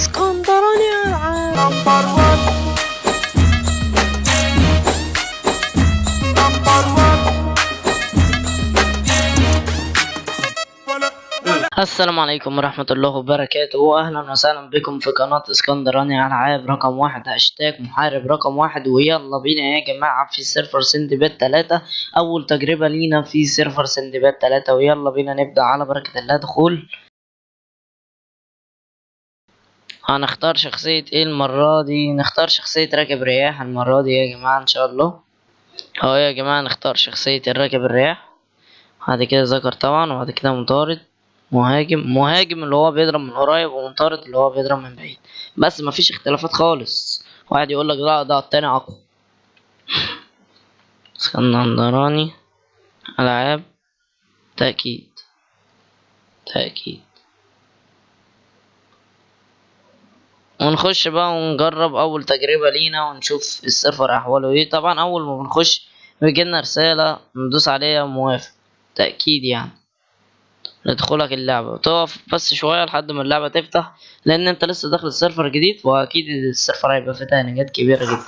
اسكندراني العاب number 1 number 1 السلام عليكم ورحمة الله وبركاته وأهلا وسهلا بكم في قناة اسكندراني ألعاب رقم واحد هاشتاج محارب رقم واحد ويلا بينا يا جماعة في سيرفر سندباد تلاتة أول تجربة لينا في سيرفر سندباد تلاتة ويلا بينا نبدأ على بركة الله دخول هنختار شخصية إيه المرة دي؟ نختار شخصية راكب رياح المرة دي يا جماعة إن شاء الله. أهو يا جماعة نختار شخصية الراكب الرياح. بعد كده ذكر طبعا وبعد كده مطارد. مهاجم مهاجم اللي هو بيضرب من قريب ومطارد اللي هو بيضرب من بعيد. بس مفيش اختلافات خالص. واحد يقول لك لا ده التاني أقوى. اسكندراني ألعاب. تأكيد. تأكيد. ونخش بقى ونجرب أول تجربة لينا ونشوف السيرفر أحواله إيه. طبعا أول ما بنخش بيجيلنا رسالة ندوس عليها موافق. تأكيد يعني. ندخلك اللعبة. تقف بس شوية لحد ما اللعبة تفتح لأن أنت لسه داخل السيرفر جديد وأكيد السيرفر هيبقى فيه تهنيجات كبيرة جدا.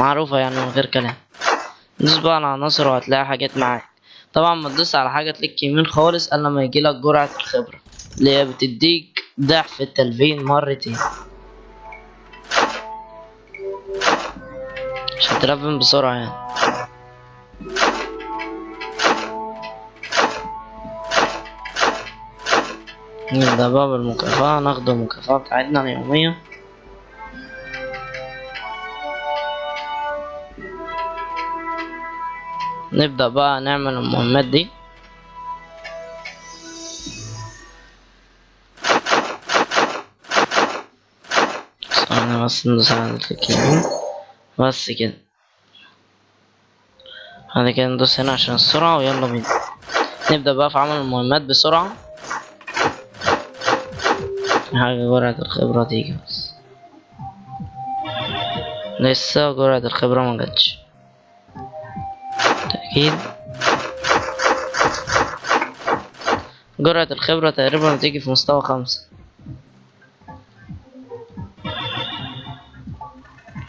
معروفة يعني من غير كلام. دوس بقى على عناصر وهتلاقي حاجات معاك. طبعا ما تدوس على حاجة تليك يمين خالص إلا لما يجيلك جرعة الخبرة اللي هي بتديك ضعف التلفين مرتين. عشان تلفن بسرعة يعني. نبدأ بقى بالمكافأة. ناخد المكافأة بتاعتنا اليومية. نبدأ بقى نعمل المهمات دي. بس الكليك يمين بس كده. بعد كده ندوس هنا عشان السرعة ويلا بينا. نبدأ بقى في عمل المهمات بسرعة. حاجة جرعة الخبرة تيجي بس. لسه جرعة الخبرة ما جاتش. تأكيد. جرعة الخبرة تقريبا بتيجي في مستوى خمسة.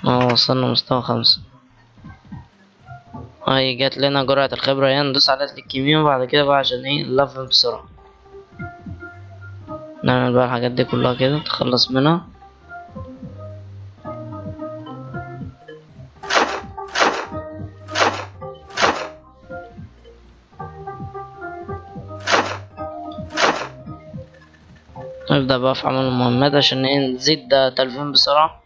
آه وصلنا مستوى خمسة. هاي جات لنا جرعة الخبرة يعني ندوس على كليك يمين وبعد كده بقى عشان إيه نلفل بسرعة. نعمل بقى الحاجات دي كلها كده تخلص منها. نبدأ بقى في عمل المهمات عشان إيه نزيد تلفين بسرعة.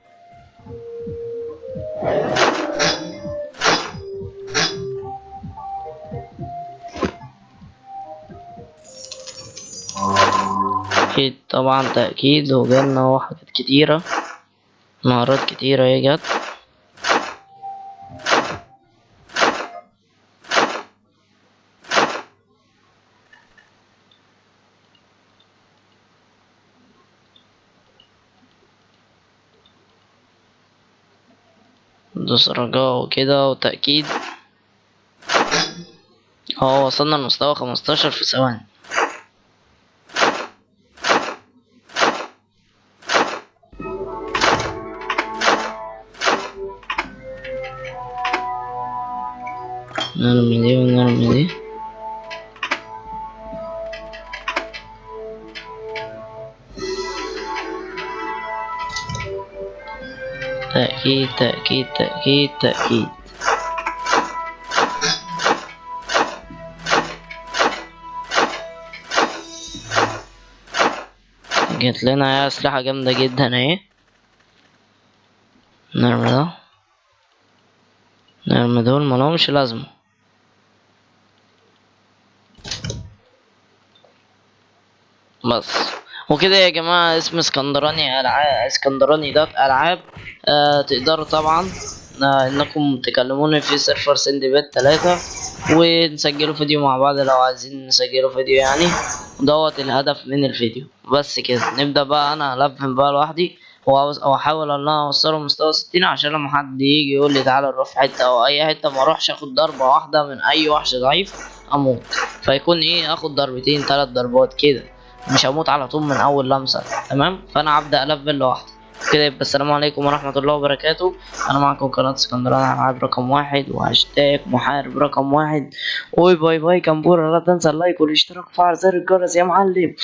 أكيد طبعا تأكيد وجالنا هو حاجات كتيرة مهارات كتيرة هي جت. دوس رجاء وكده وتأكيد. آه وصلنا لمستوى خمستاشر في ثواني. نرمي دي ونرمي دي تأكيد تأكيد تأكيد تأكيد. جت لنا أسلحة جامدة جدا أهي. نرمي ده. نرمي دول ملهمش لازمة. بس. وكده يا جماعة اسم اسكندراني ألعاب اسكندراني dot ألعاب آه تقدروا طبعا آه إنكم تكلموني في سيرفر سندباد تلاتة ونسجلوا فيديو مع بعض لو عايزين نسجلوا فيديو يعني. دوت الهدف من الفيديو. بس كده. نبدأ بقى أنا هلفن بقى لوحدي وأحاول إن أنا أوصله مستوى ستين عشان لما حد يجي يقول لي تعالى نروح في حتة أو أي حتة ما أروحش آخد ضربة واحدة من أي وحش ضعيف أموت. فيكون إيه؟ آخد ضربتين تلات ضربات كده. مش هموت على طول من أول لمسة تمام؟ فأنا هبدأ ألفل لوحدي. كده يبقى السلام عليكم ورحمة الله وبركاته. أنا معكم قناة اسكندراني ألعاب رقم واحد وهاشتاج محارب رقم واحد. و bye bye كمبورة لا تنسى اللايك والاشتراك وفعل زر الجرس يا معلم.